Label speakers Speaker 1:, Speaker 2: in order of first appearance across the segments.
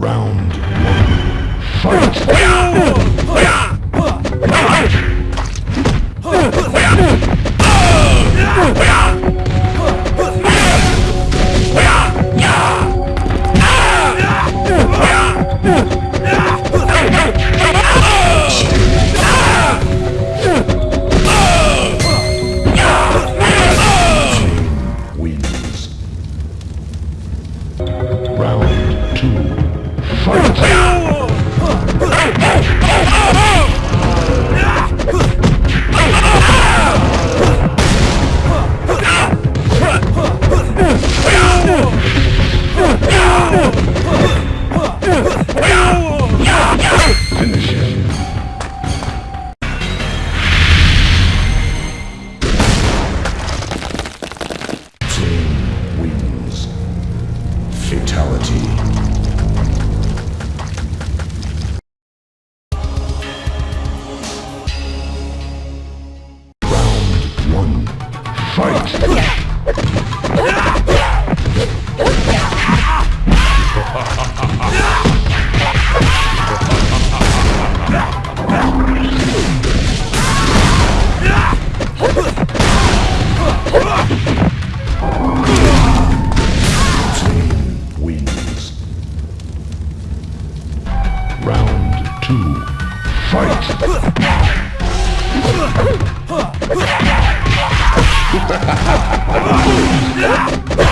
Speaker 1: Round one. Fight! Fight! Round two. Fight!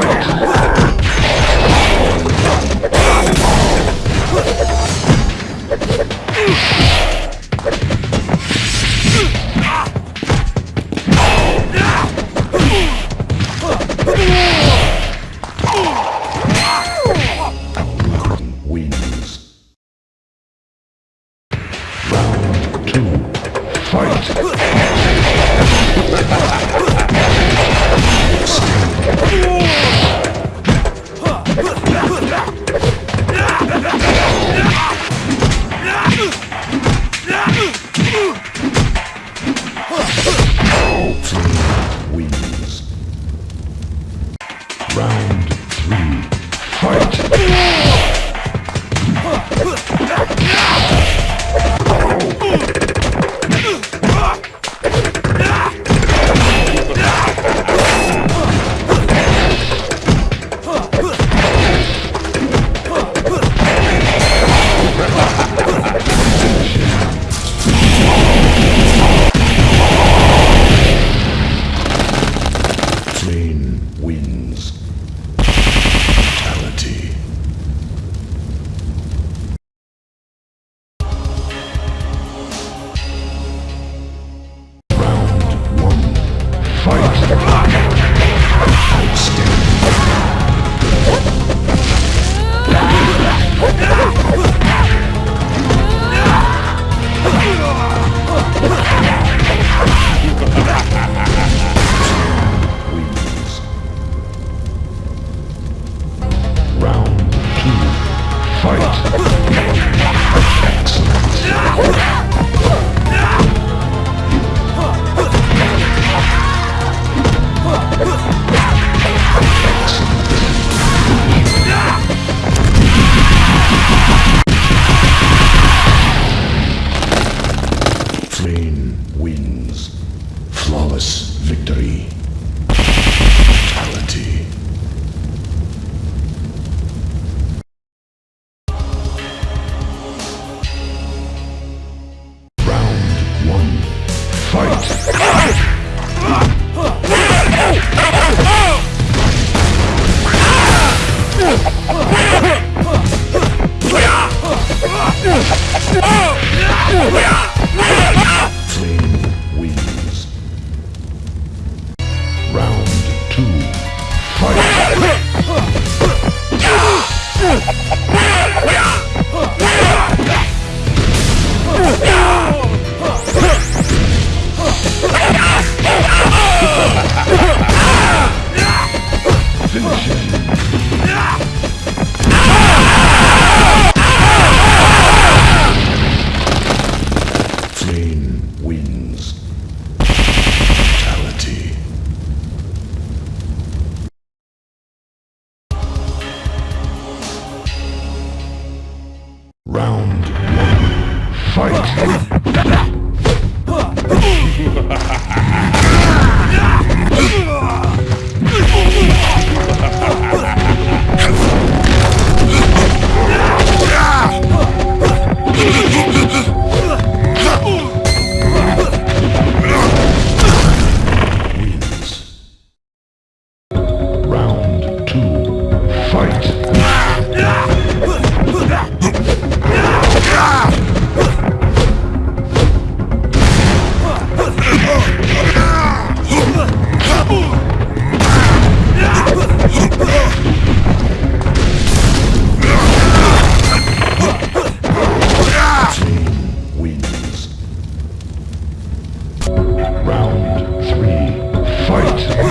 Speaker 1: Fight! fight.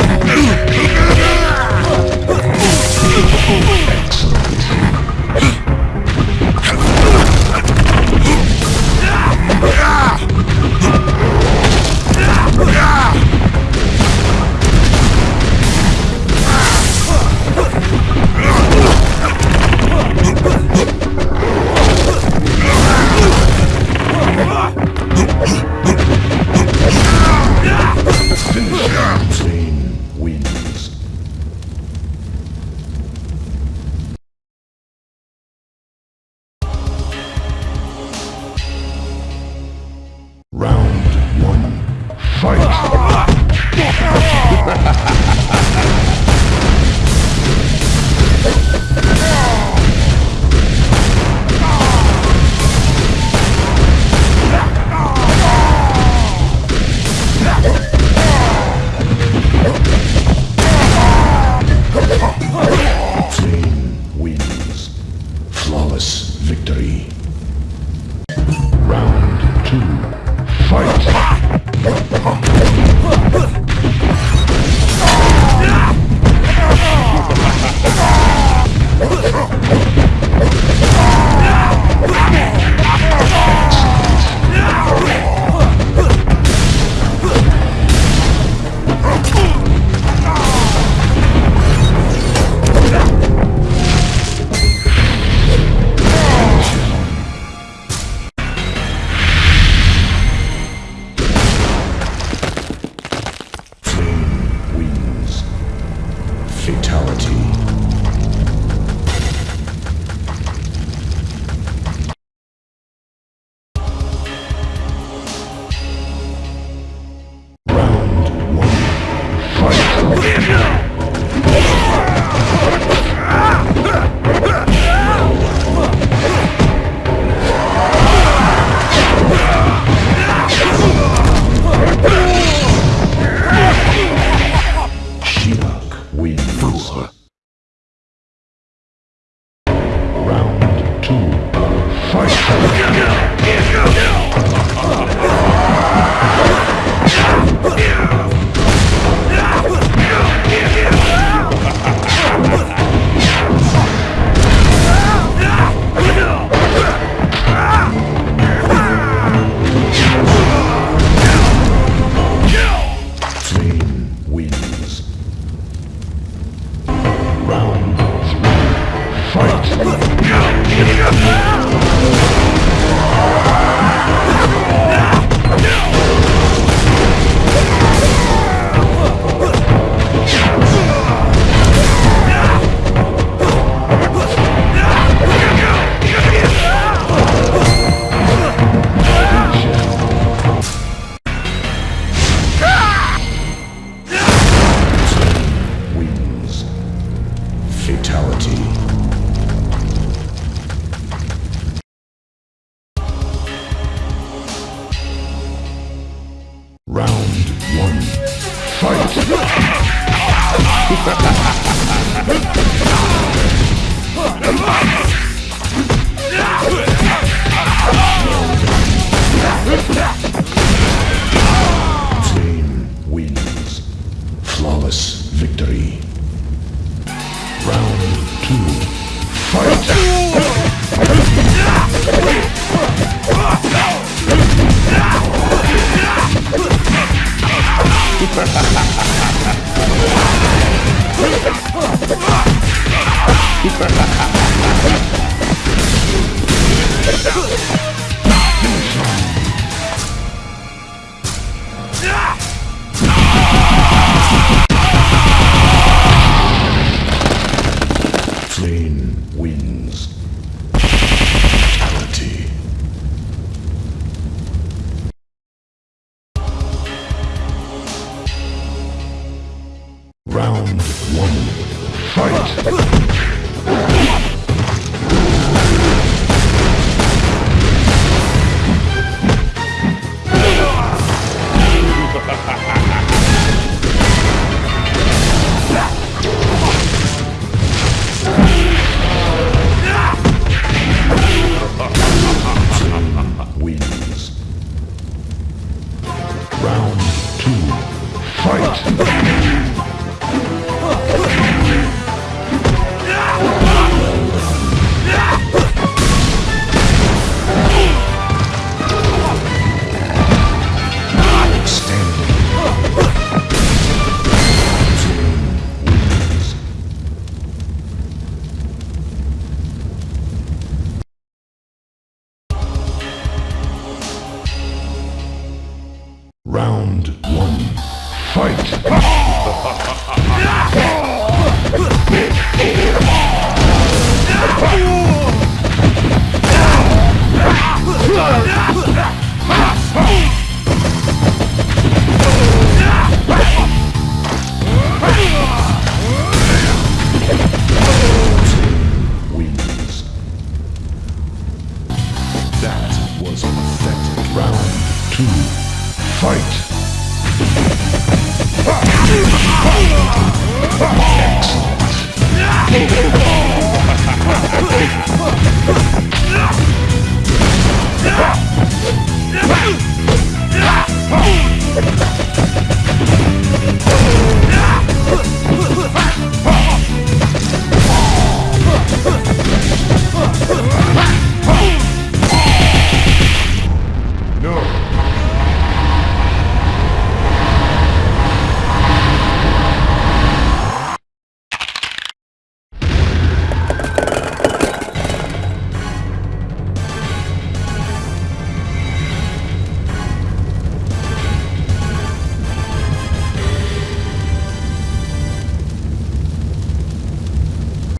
Speaker 1: ha ha ha